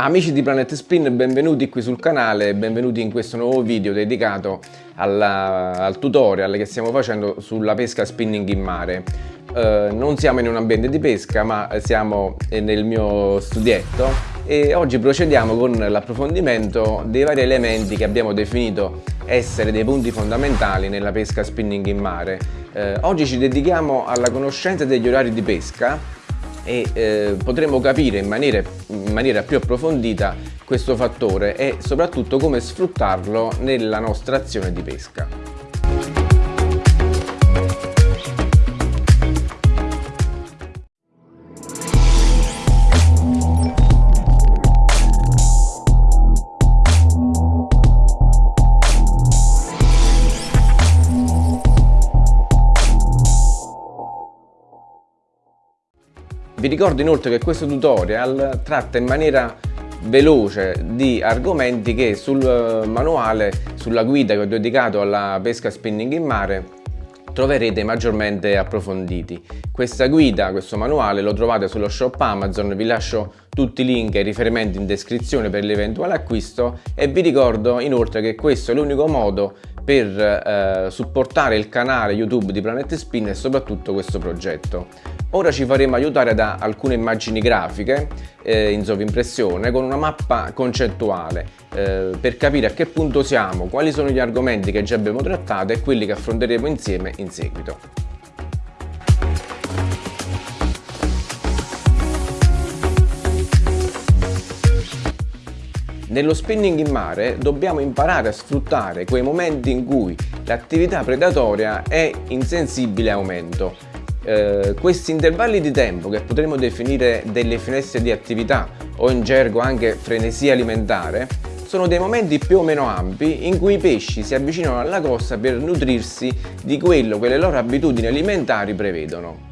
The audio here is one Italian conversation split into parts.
Amici di Planet Spin, benvenuti qui sul canale e benvenuti in questo nuovo video dedicato alla, al tutorial che stiamo facendo sulla pesca spinning in mare. Eh, non siamo in un ambiente di pesca ma siamo nel mio studietto e oggi procediamo con l'approfondimento dei vari elementi che abbiamo definito essere dei punti fondamentali nella pesca spinning in mare. Eh, oggi ci dedichiamo alla conoscenza degli orari di pesca e eh, potremo capire in maniera, in maniera più approfondita questo fattore e soprattutto come sfruttarlo nella nostra azione di pesca. Ricordo inoltre che questo tutorial tratta in maniera veloce di argomenti che sul eh, manuale, sulla guida che ho dedicato alla pesca spinning in mare troverete maggiormente approfonditi. Questa guida, questo manuale lo trovate sullo shop Amazon, vi lascio tutti i link e i riferimenti in descrizione per l'eventuale acquisto e vi ricordo inoltre che questo è l'unico modo per eh, supportare il canale YouTube di Planet Spin e soprattutto questo progetto. Ora ci faremo aiutare da alcune immagini grafiche eh, in sovrimpressione con una mappa concettuale eh, per capire a che punto siamo, quali sono gli argomenti che già abbiamo trattato e quelli che affronteremo insieme in seguito. Nello spinning in mare dobbiamo imparare a sfruttare quei momenti in cui l'attività predatoria è in sensibile aumento eh, questi intervalli di tempo che potremmo definire delle finestre di attività o in gergo anche frenesia alimentare sono dei momenti più o meno ampi in cui i pesci si avvicinano alla costa per nutrirsi di quello che le loro abitudini alimentari prevedono.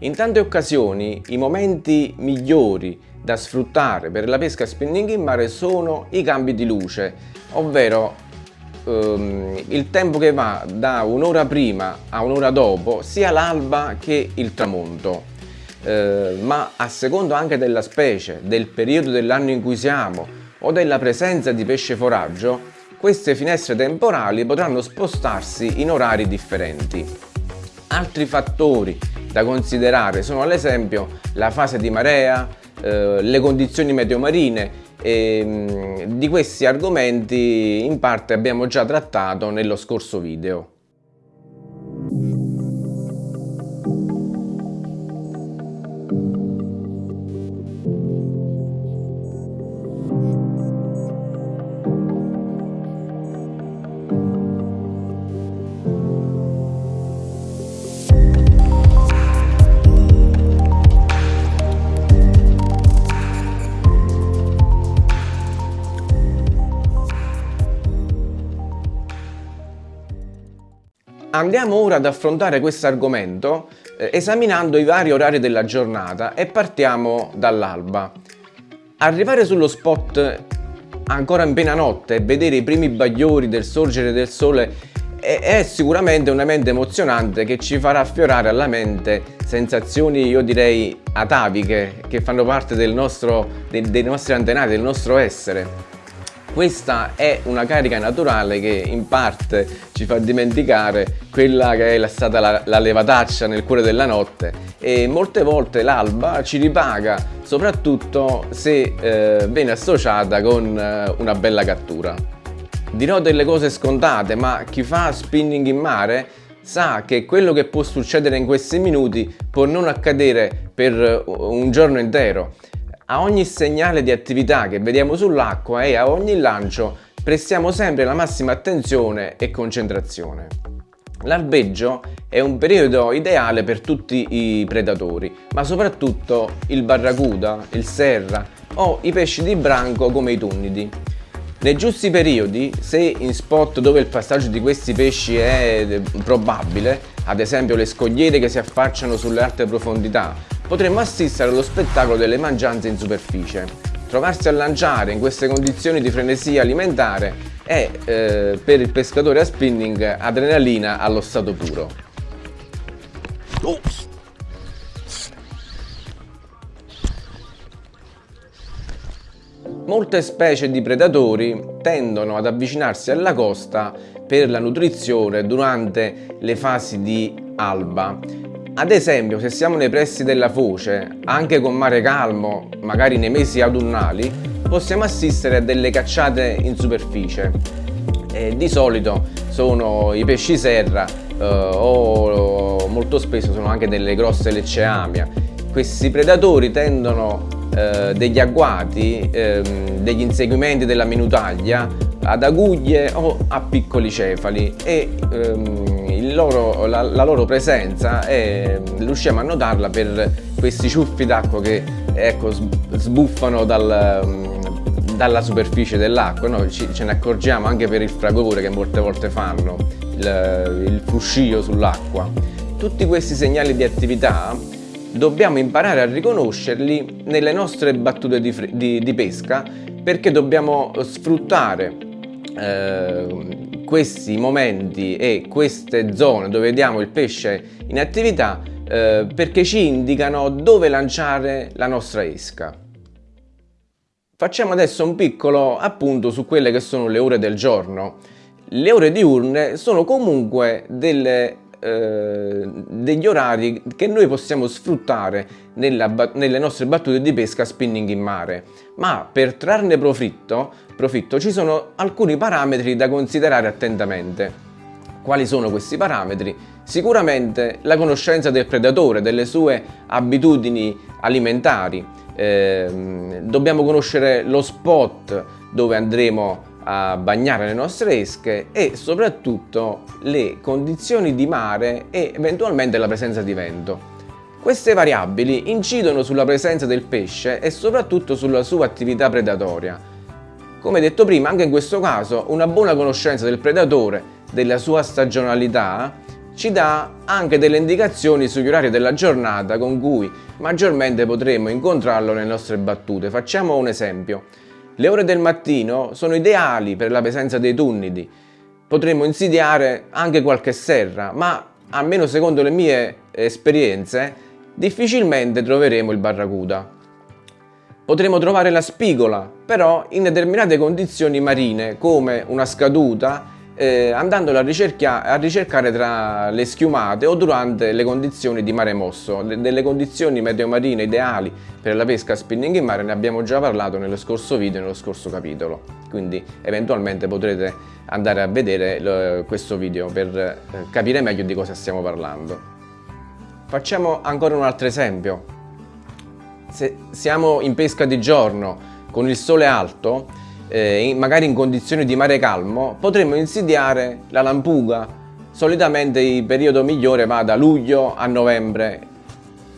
In tante occasioni i momenti migliori da sfruttare per la pesca spinning in mare sono i cambi di luce, ovvero ehm, il tempo che va da un'ora prima a un'ora dopo sia l'alba che il tramonto eh, ma a secondo anche della specie, del periodo dell'anno in cui siamo o della presenza di pesce foraggio queste finestre temporali potranno spostarsi in orari differenti. Altri fattori da considerare sono ad esempio la fase di marea, eh, le condizioni meteo marine e, mm, di questi argomenti in parte abbiamo già trattato nello scorso video. Andiamo ora ad affrontare questo argomento eh, esaminando i vari orari della giornata e partiamo dall'alba. Arrivare sullo spot ancora in piena notte e vedere i primi bagliori del sorgere del sole è, è sicuramente un evento emozionante che ci farà affiorare alla mente sensazioni io direi ataviche che fanno parte nostro, dei, dei nostri antenati, del nostro essere. Questa è una carica naturale che in parte ci fa dimenticare quella che è stata la, la levataccia nel cuore della notte e molte volte l'alba ci ripaga soprattutto se eh, viene associata con eh, una bella cattura. Dirò delle cose scontate ma chi fa spinning in mare sa che quello che può succedere in questi minuti può non accadere per un giorno intero a ogni segnale di attività che vediamo sull'acqua e a ogni lancio prestiamo sempre la massima attenzione e concentrazione. L'albeggio è un periodo ideale per tutti i predatori, ma soprattutto il barracuda, il serra o i pesci di branco come i tunnidi. Nei giusti periodi, se in spot dove il passaggio di questi pesci è probabile, ad esempio le scogliere che si affacciano sulle alte profondità potremmo assistere allo spettacolo delle mangianze in superficie. Trovarsi a lanciare in queste condizioni di frenesia alimentare è eh, per il pescatore a spinning adrenalina allo stato puro. Oh. Molte specie di predatori tendono ad avvicinarsi alla costa per la nutrizione durante le fasi di alba. Ad esempio, se siamo nei pressi della foce, anche con mare calmo, magari nei mesi autunnali, possiamo assistere a delle cacciate in superficie. E di solito sono i pesci serra eh, o molto spesso sono anche delle grosse lecceamia. Questi predatori tendono eh, degli agguati, ehm, degli inseguimenti della minutaglia ad aguglie o a piccoli cefali e ehm, loro, la, la, loro presenza è, riusciamo a notarla per questi ciuffi d'acqua che ecco, sbuffano dal, dalla superficie dell'acqua, noi ce ne accorgiamo anche per il fragore che molte volte fanno, il, il fruscio sull'acqua. Tutti questi segnali di attività dobbiamo imparare a riconoscerli nelle nostre battute di, di, di pesca perché dobbiamo sfruttare eh, questi momenti e queste zone dove vediamo il pesce in attività eh, perché ci indicano dove lanciare la nostra esca. Facciamo adesso un piccolo appunto su quelle che sono le ore del giorno. Le ore diurne sono comunque delle eh, degli orari che noi possiamo sfruttare nella, nelle nostre battute di pesca spinning in mare ma per trarne profitto, profitto ci sono alcuni parametri da considerare attentamente quali sono questi parametri? Sicuramente la conoscenza del predatore, delle sue abitudini alimentari, eh, dobbiamo conoscere lo spot dove andremo a bagnare le nostre esche e soprattutto le condizioni di mare e eventualmente la presenza di vento. Queste variabili incidono sulla presenza del pesce e soprattutto sulla sua attività predatoria. Come detto prima, anche in questo caso una buona conoscenza del predatore, della sua stagionalità, ci dà anche delle indicazioni sugli orari della giornata con cui maggiormente potremo incontrarlo nelle nostre battute. Facciamo un esempio. Le ore del mattino sono ideali per la presenza dei tunnidi. Potremmo insidiare anche qualche serra, ma almeno secondo le mie esperienze, difficilmente troveremo il barracuda. Potremo trovare la spigola, però in determinate condizioni marine, come una scaduta, eh, andandolo a, a, ricercare tra le schiumate o durante le condizioni di mare mosso. Le, delle condizioni meteo marine ideali per la pesca spinning in mare ne abbiamo già parlato nello scorso video, nello scorso capitolo. Quindi eventualmente potrete andare a vedere questo video per eh, capire meglio di cosa stiamo parlando. Facciamo ancora un altro esempio. Se siamo in pesca di giorno con il sole alto, eh, magari in condizioni di mare calmo, potremmo insidiare la lampuga. Solitamente il periodo migliore va da luglio a novembre,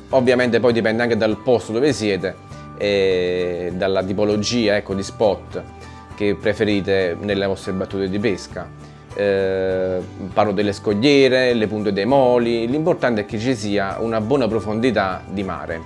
ovviamente poi dipende anche dal posto dove siete e dalla tipologia ecco, di spot che preferite nelle vostre battute di pesca. Eh, parlo delle scogliere, le punte dei moli, l'importante è che ci sia una buona profondità di mare.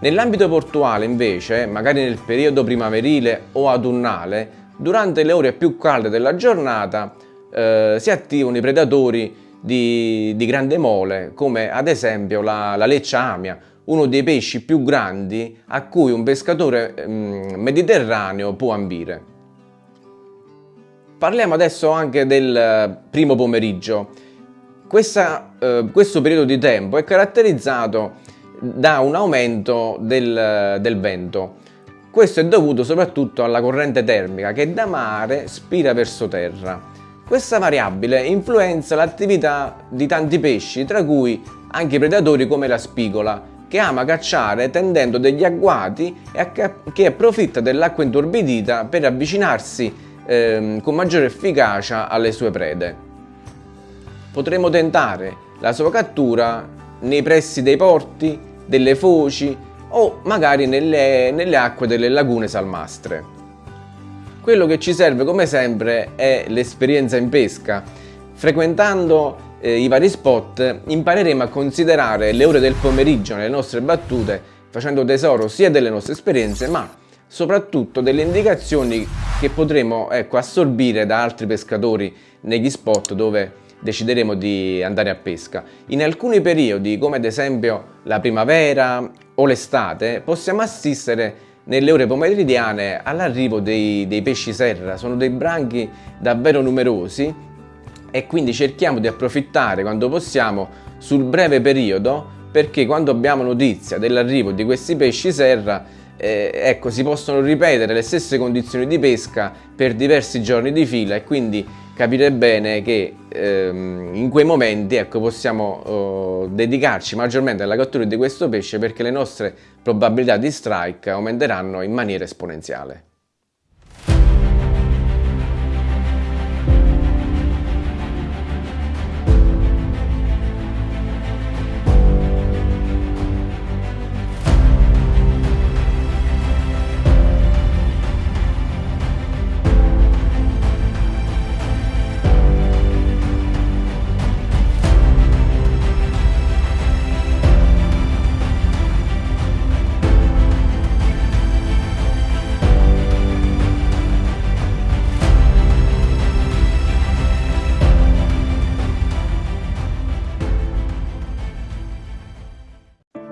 Nell'ambito portuale invece, magari nel periodo primaverile o autunnale, durante le ore più calde della giornata eh, si attivano i predatori di, di, grande mole, come ad esempio la, la leccia amia, uno dei pesci più grandi a cui un pescatore mm, mediterraneo può ambire. Parliamo adesso anche del eh, primo pomeriggio. Questa, eh, questo periodo di tempo è caratterizzato da un aumento del, del vento. Questo è dovuto soprattutto alla corrente termica che da mare spira verso terra. Questa variabile influenza l'attività di tanti pesci, tra cui anche predatori come la spigola, che ama cacciare tendendo degli agguati e che approfitta dell'acqua intorbidita per avvicinarsi eh, con maggiore efficacia alle sue prede. Potremo tentare la sua cattura nei pressi dei porti, delle foci o magari nelle, nelle acque delle lagune salmastre. Quello che ci serve come sempre è l'esperienza in pesca. Frequentando eh, i vari spot impareremo a considerare le ore del pomeriggio nelle nostre battute facendo tesoro sia delle nostre esperienze ma soprattutto delle indicazioni che potremo ecco, assorbire da altri pescatori negli spot dove decideremo di andare a pesca. In alcuni periodi, come ad esempio la primavera o l'estate, possiamo assistere nelle ore pomeridiane all'arrivo dei, dei pesci serra. Sono dei branchi davvero numerosi e quindi cerchiamo di approfittare quando possiamo sul breve periodo perché quando abbiamo notizia dell'arrivo di questi pesci serra eh, ecco, si possono ripetere le stesse condizioni di pesca per diversi giorni di fila e quindi capire bene che ehm, in quei momenti ecco, possiamo oh, dedicarci maggiormente alla cattura di questo pesce perché le nostre probabilità di strike aumenteranno in maniera esponenziale.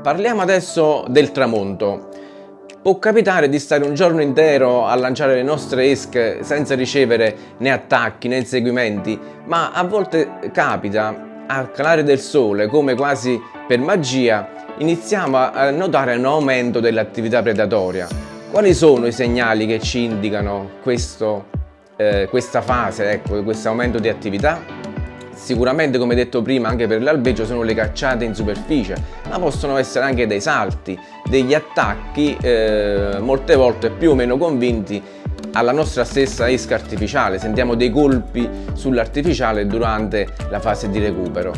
Parliamo adesso del tramonto. Può capitare di stare un giorno intero a lanciare le nostre esche senza ricevere né attacchi né inseguimenti, ma a volte capita, al calare del sole, come quasi per magia, iniziamo a notare un aumento dell'attività predatoria. Quali sono i segnali che ci indicano questo, eh, questa fase, ecco, questo aumento di attività? Sicuramente come detto prima anche per l'albeggio sono le cacciate in superficie, ma possono essere anche dei salti, degli attacchi eh, molte volte più o meno convinti alla nostra stessa esca artificiale, sentiamo dei colpi sull'artificiale durante la fase di recupero.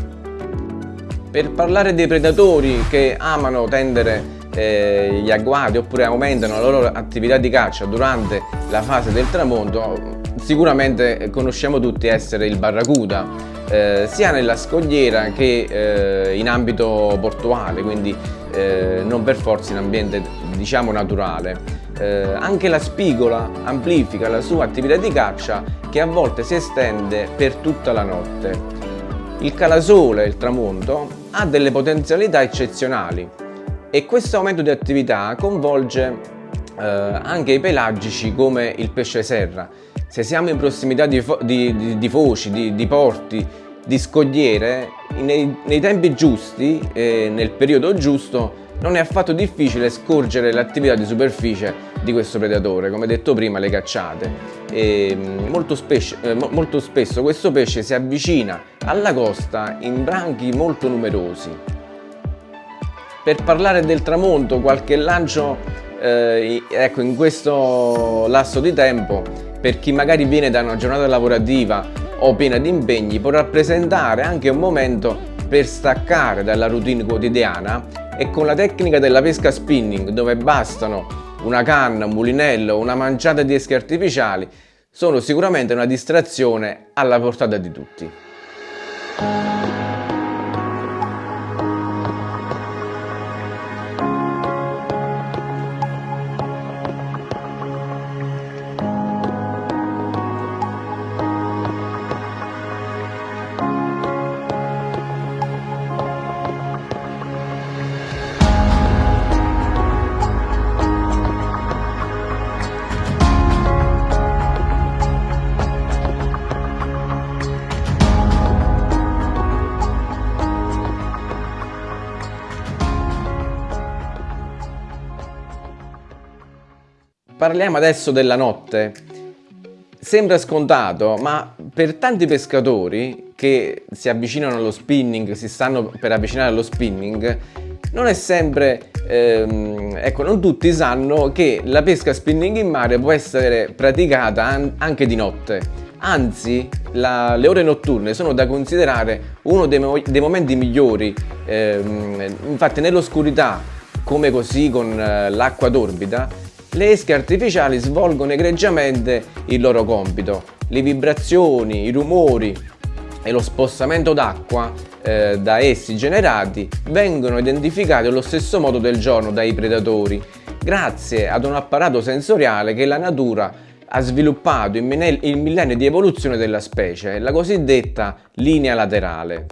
Per parlare dei predatori che amano tendere eh, gli agguati oppure aumentano la loro attività di caccia durante la fase del tramonto, sicuramente conosciamo tutti essere il barracuda, eh, sia nella scogliera che eh, in ambito portuale, quindi eh, non per forza in ambiente diciamo naturale. Eh, anche la spigola amplifica la sua attività di caccia che a volte si estende per tutta la notte. Il calasole, il tramonto, ha delle potenzialità eccezionali e questo aumento di attività coinvolge eh, anche i pelagici come il pesce serra se siamo in prossimità di, di, di, di foci, di, porti, di scogliere, nei, nei tempi giusti e nel periodo giusto non è affatto difficile scorgere l'attività di superficie di questo predatore, come detto prima le cacciate. E mm, molto, eh, molto spesso questo pesce si avvicina alla costa in branchi molto numerosi. Per parlare del tramonto, qualche lancio eh, ecco, in questo lasso di tempo per chi magari viene da una giornata lavorativa o piena di impegni può rappresentare anche un momento per staccare dalla routine quotidiana e con la tecnica della pesca spinning dove bastano una canna, un mulinello, una manciata di esche artificiali sono sicuramente una distrazione alla portata di tutti. Parliamo adesso della notte. Sembra scontato, ma per tanti pescatori che si avvicinano allo spinning, si stanno per avvicinare allo spinning, non è sempre, ehm, ecco, non tutti sanno che la pesca spinning in mare può essere praticata an anche di notte. Anzi, la, le ore notturne sono da considerare uno dei, mo dei momenti migliori, ehm, infatti nell'oscurità, come così con eh, l'acqua torbida, le esche artificiali svolgono egregiamente il loro compito. Le vibrazioni, i rumori e lo spostamento d'acqua eh, da essi generati vengono identificati allo stesso modo del giorno dai predatori, grazie ad un apparato sensoriale che la natura ha sviluppato in millenni di evoluzione della specie, la cosiddetta linea laterale.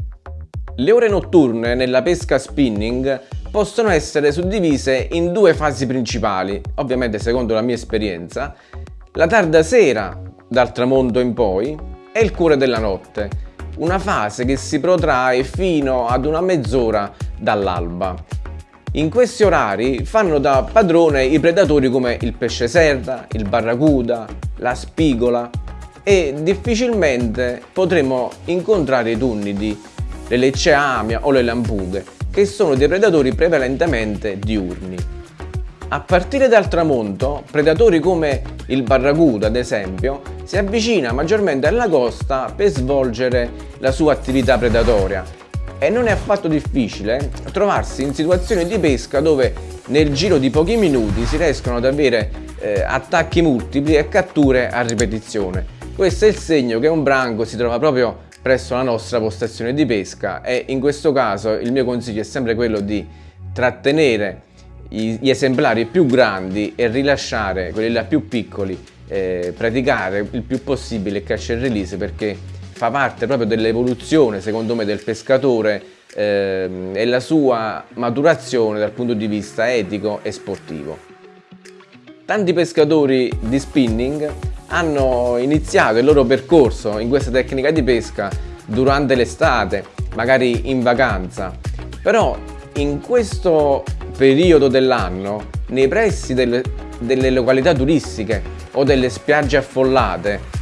Le ore notturne nella pesca spinning possono essere suddivise in due fasi principali, ovviamente secondo la mia esperienza, la tarda sera dal tramonto in poi e il cuore della notte, una fase che si protrae fino ad una mezz'ora dall'alba. In questi orari fanno da padrone i predatori come il pesce serra, il barracuda, la spigola e difficilmente potremo incontrare i tunnidi, le lecce amia o le lampughe, che sono dei predatori prevalentemente diurni. A partire dal tramonto, predatori come il barracuda, ad esempio, si avvicina maggiormente alla costa per svolgere la sua attività predatoria e non è affatto difficile trovarsi in situazioni di pesca dove nel giro di pochi minuti si riescono ad avere eh, attacchi multipli e catture a ripetizione. Questo è il segno che un branco si trova proprio presso la nostra postazione di pesca e in questo caso il mio consiglio è sempre quello di trattenere gli esemplari più grandi e rilasciare quelli là più piccoli, eh, praticare il più possibile il catch and release perché fa parte proprio dell'evoluzione secondo me del pescatore ehm, e la sua maturazione dal punto di vista etico e sportivo. Tanti pescatori di spinning hanno iniziato il loro percorso in questa tecnica di pesca durante l'estate, magari in vacanza, però in questo periodo dell'anno, nei pressi delle, delle località turistiche o delle spiagge affollate,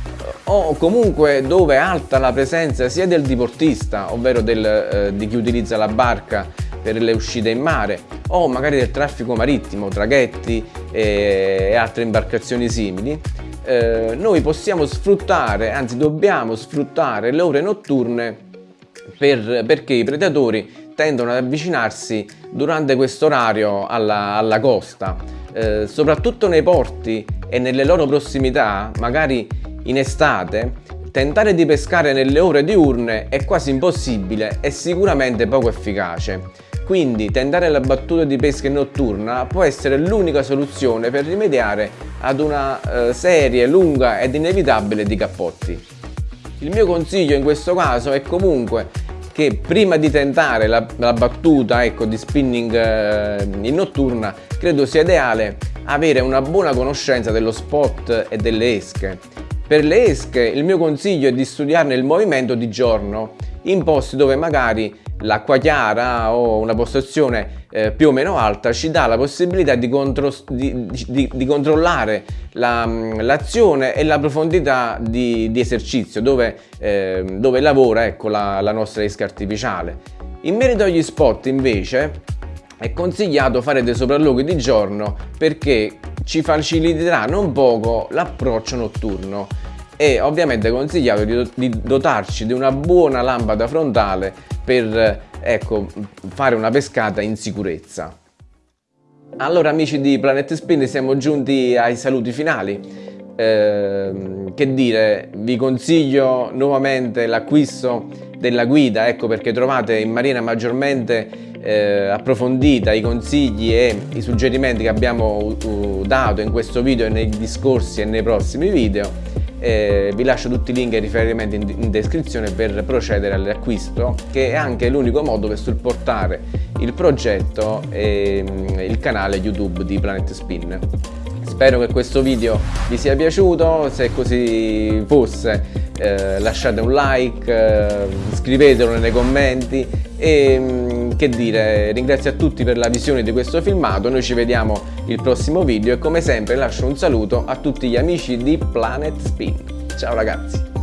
o comunque dove è alta la presenza sia del diportista, ovvero del, eh, di chi utilizza la barca per le uscite in mare o magari del traffico marittimo, traghetti e, e altre imbarcazioni simili, eh, noi possiamo sfruttare, anzi dobbiamo sfruttare le ore notturne per, perché i predatori tendono ad avvicinarsi durante questo orario alla, alla costa, eh, soprattutto nei porti e nelle loro prossimità, magari in estate, tentare di pescare nelle ore diurne è quasi impossibile e sicuramente poco efficace. Quindi tentare la battuta di pesca notturna può essere l'unica soluzione per rimediare ad una eh, serie lunga ed inevitabile di cappotti. Il mio consiglio in questo caso è comunque che prima di tentare la, la battuta ecco, di spinning eh, in notturna credo sia ideale avere una buona conoscenza dello spot e delle esche per le esche il mio consiglio è di studiarne il movimento di giorno in posti dove magari l'acqua chiara o una postazione eh, più o meno alta ci dà la possibilità di, contro di, di, di controllare l'azione la, e la profondità di, esercizio dove, eh, dove lavora ecco, la, la nostra esca artificiale. In merito agli spot invece è consigliato fare dei sopralluoghi di giorno perché ci faciliterà non poco l'approccio notturno e ovviamente consigliato di dotarci di una buona lampada frontale per ecco, fare una pescata in sicurezza. Allora amici di Planet Spin siamo giunti ai saluti finali. Eh, che dire, vi consiglio nuovamente l'acquisto della guida, ecco perché trovate in marina maggiormente eh, approfondita i consigli e i suggerimenti che abbiamo uh, dato in questo video e nei discorsi e nei prossimi video eh, vi lascio tutti i link e i riferimenti in, in descrizione per procedere all'acquisto che è anche l'unico modo per supportare il progetto e mm, il canale YouTube di Planet Spin. Spero che questo video vi sia piaciuto, se così fosse eh, lasciate un like, eh, scrivetelo nei commenti e mm, che dire, ringrazio a tutti per la visione di questo filmato, noi ci vediamo il prossimo video e come sempre lascio un saluto a tutti gli amici di Planet Spin. Ciao ragazzi!